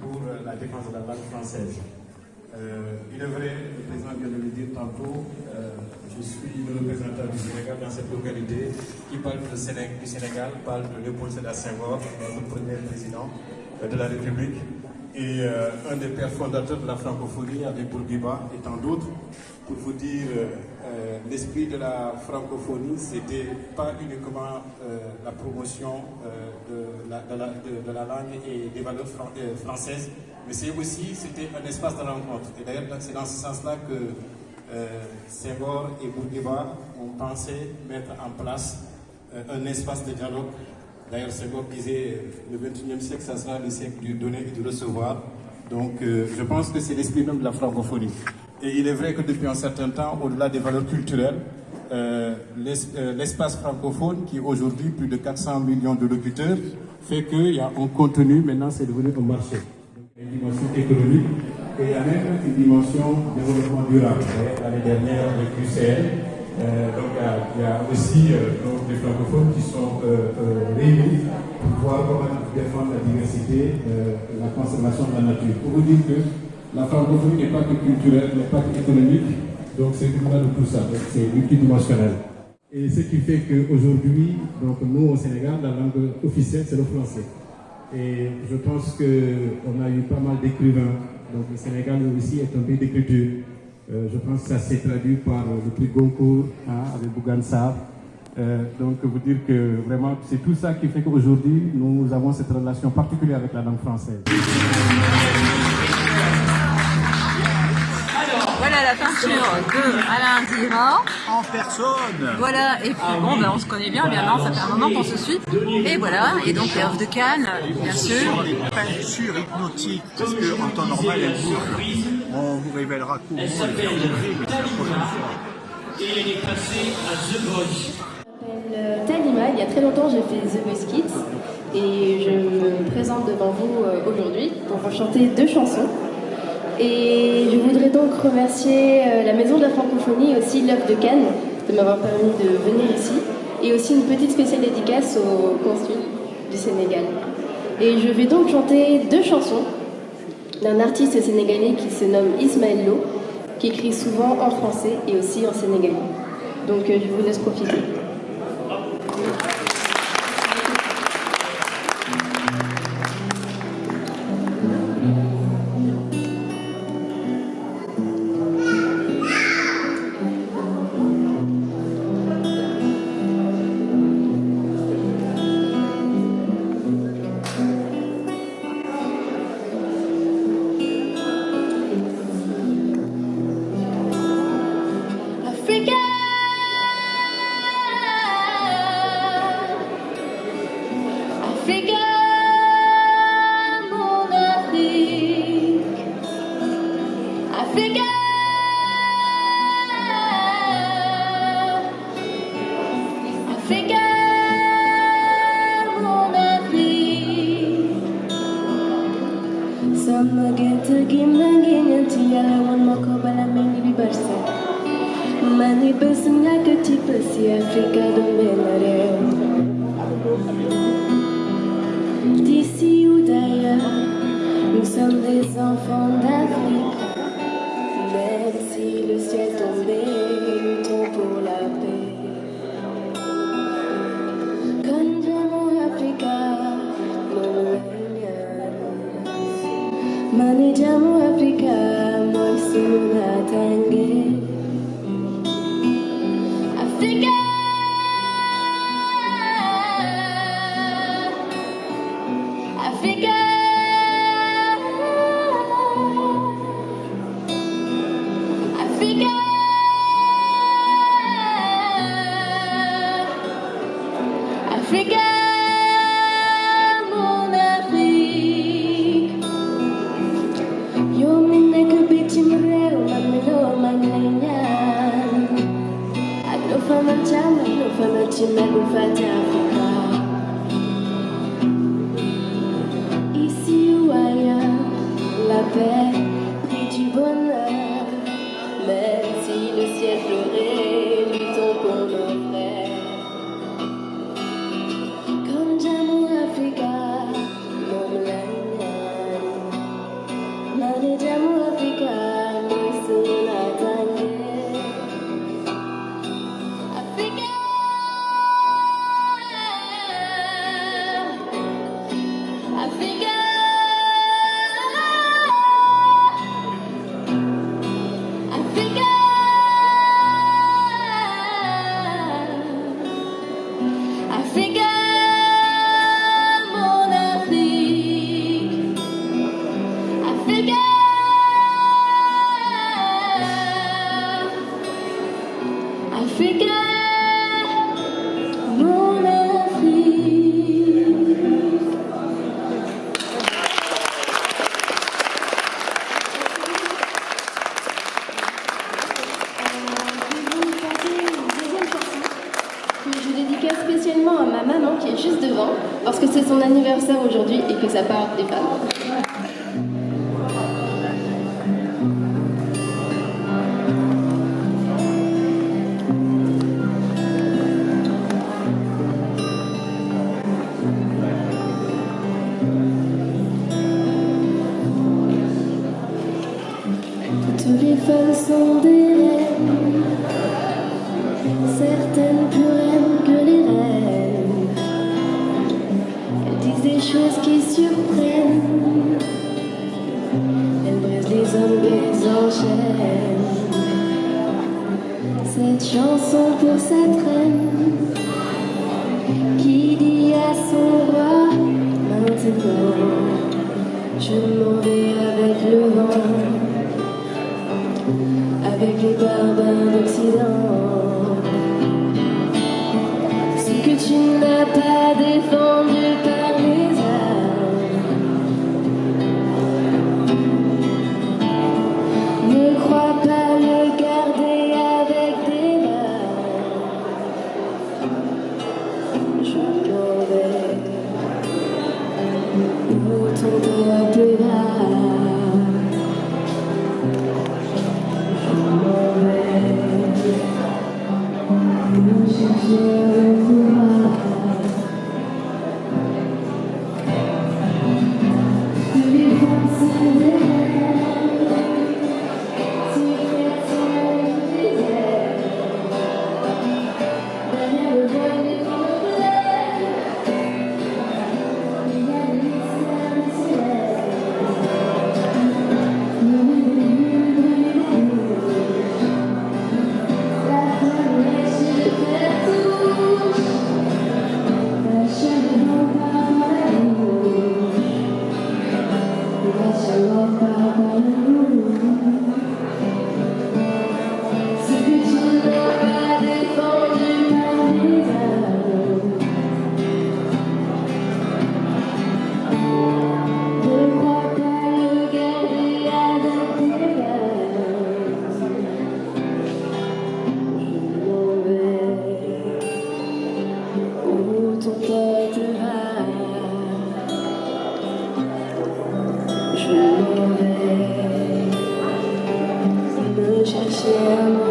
pour la défense de la langue française. Euh, il est vrai, le président vient de le dire tantôt, euh, je suis le représentant du Sénégal dans cette localité qui parle du Sénégal, parle de Léopold Sédar Senghor, notre premier président de la République et euh, un des pères fondateurs de la francophonie avec Bourguiba et tant d'autres. Pour vous dire, l'esprit de la francophonie, c'était pas uniquement la promotion de la, de, la, langue et des valeurs françaises, mais c'est aussi, un espace de rencontre. Et d'ailleurs, c'est dans ce sens-là que euh, Senghor et Bourguiba ont pensé mettre en place euh, un espace de dialogue. D'ailleurs, Senghor disait le 21e siècle, ça sera le siècle du donner et du recevoir. Donc, euh, je pense que c'est l'esprit même de la francophonie. Et il est vrai que depuis un certain temps, au-delà des valeurs culturelles, l'espace francophone, qui aujourd'hui plus de 400 millions de locuteurs, fait qu'il y a un contenu, maintenant c'est devenu un marché une dimension économique et il y a même une dimension développement durable. L'année dernière, le QCL, euh, donc il y, a, aussi euh, donc, des francophones qui sont euh, euh, réunis pour voir comment défendre la diversité, la conservation de la nature. Pour vous dire que la francophonie n'est pas que culturelle, n'est pas que économique, donc c'est tout de tout ça, c'est multidimensionnel. Et ce qui fait qu'aujourd'hui, donc nous au Sénégal, la langue officielle c'est le français. Et je pense qu'on a eu pas mal d'écrivains. Donc le Sénégal aussi est un pays d'écriture. Euh, je pense que ça s'est traduit par le prix Goncourt hein, avec Bougan euh, donc vous dire que vraiment c'est tout ça qui fait qu'aujourd'hui nous avons cette relation particulière avec la langue française. La peinture de Alain Dira. En personne Voilà, et puis bon, ben, on se connaît bien, bien non, ça fait un moment qu'on se suit. Et voilà, et donc les offres de Cannes, bien sûr. Peinture hypnotique, parce qu'en temps normal, elle bouge. On vous révélera comment elle. Et elle est passée à The Voice. Je m'appelle Talima, il y a très longtemps j'ai fait The Voice Kids et je me présente devant vous euh, aujourd'hui pour chanter deux chansons. Et je voudrais donc remercier euh, la Maison de la Francophonie et aussi l'œuvre de Cannes de m'avoir permis de venir ici. Et aussi une petite spéciale dédicace au consul du Sénégal. Et je vais donc chanter deux chansons d'un artiste sénégalais qui se nomme Ismaël Lo, qui écrit souvent en français et aussi en sénégalais. Donc euh, je vous laisse profiter. Nous sommes des enfants d'Afrique, même si le ciel tombe. Mani jamu Afrika, moi tangi. parce que c'est son anniversaire aujourd'hui et que ça parle des femmes. des choses qui surprennent. Elle brise les hommes et les. Cette chanson pour cette reine qui dit à son roi maintenant, je m'en vais avec le vent, avec les barbares d'Occident. Je m'en vais me chercher à moi.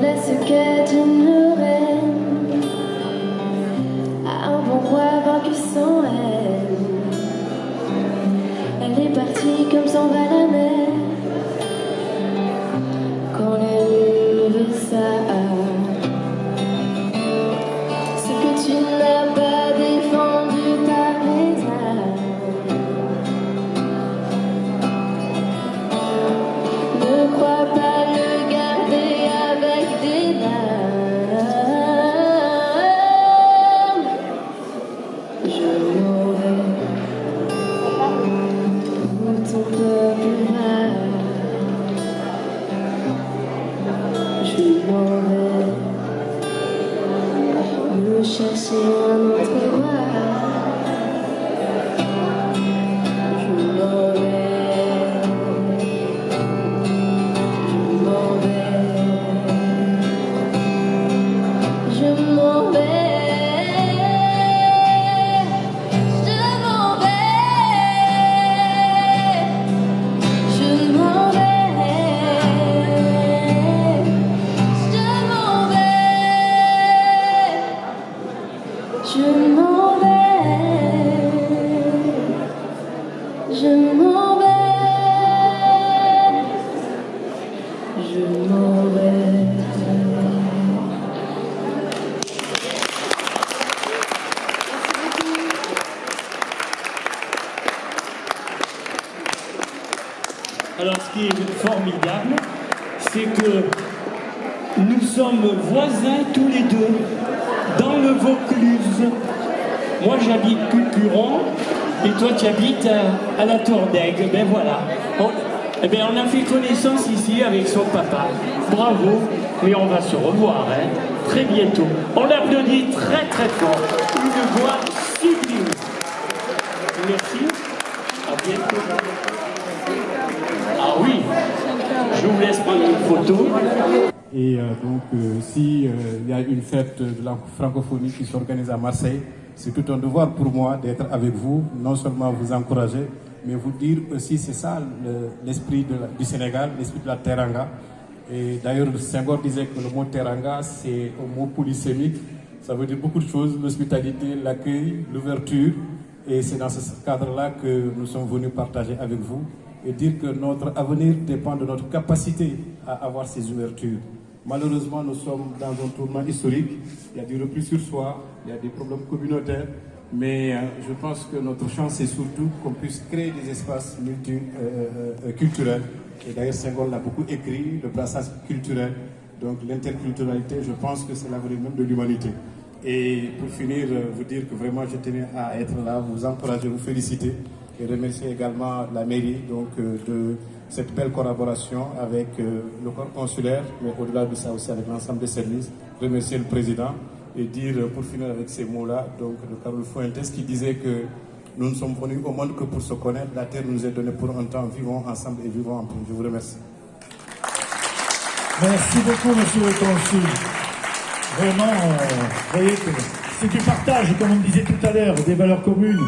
Voilà ce qu'est une reine. À un bon roi vaincu sans haine Elle. Est partie comme s'en va voisins tous les deux, dans le Vaucluse. Moi j'habite Cucuron, et toi tu habites à, la Tour d'Aigle. Ben voilà. On, eh bien, on a fait connaissance ici avec son papa. Bravo, mais on va se revoir, hein, très bientôt. On l'applaudit très très fort. Une voix sublime. Merci. À bientôt. Ah oui, je vous laisse prendre une photo. Et euh, donc, euh, si euh, y a une fête de la francophonie qui s'organise à Marseille, c'est tout un devoir pour moi d'être avec vous, non seulement vous encourager, mais vous dire aussi, c'est ça l'esprit du Sénégal, l'esprit de la teranga. Et d'ailleurs, Senghor disait que le mot teranga, c'est un mot polysémique. Ça veut dire beaucoup de choses, l'hospitalité, l'accueil, l'ouverture. Et c'est dans ce cadre-là que nous sommes venus partager avec vous et dire que notre avenir dépend de notre capacité à avoir ces ouvertures. Malheureusement, nous sommes dans un tournant historique. Il y a du repli sur soi, il y a des problèmes communautaires, mais euh, je pense que notre chance est surtout qu'on puisse créer des espaces multiculturels. Euh, euh, et d'ailleurs, Senghor l'a beaucoup écrit, le brassage culturel, donc l'interculturalité, je pense que c'est l'avenir même de l'humanité. Et pour finir, vous dire que vraiment je tenais à être là, vous encourager, vous féliciter et remercier également la mairie donc, de cette belle collaboration avec le corps consulaire, mais au-delà de ça aussi avec l'ensemble des services. Remercier le président et dire, pour finir avec ces mots-là, donc de Carole Fuentes qui disait que nous ne sommes venus au monde que pour se connaître. La terre nous est donnée pour un temps. Vivons ensemble et vivons en paix. Je vous remercie. Merci beaucoup, monsieur le consul. Vraiment, euh, vous voyez que c'est du partage, comme on disait tout à l'heure, des valeurs communes.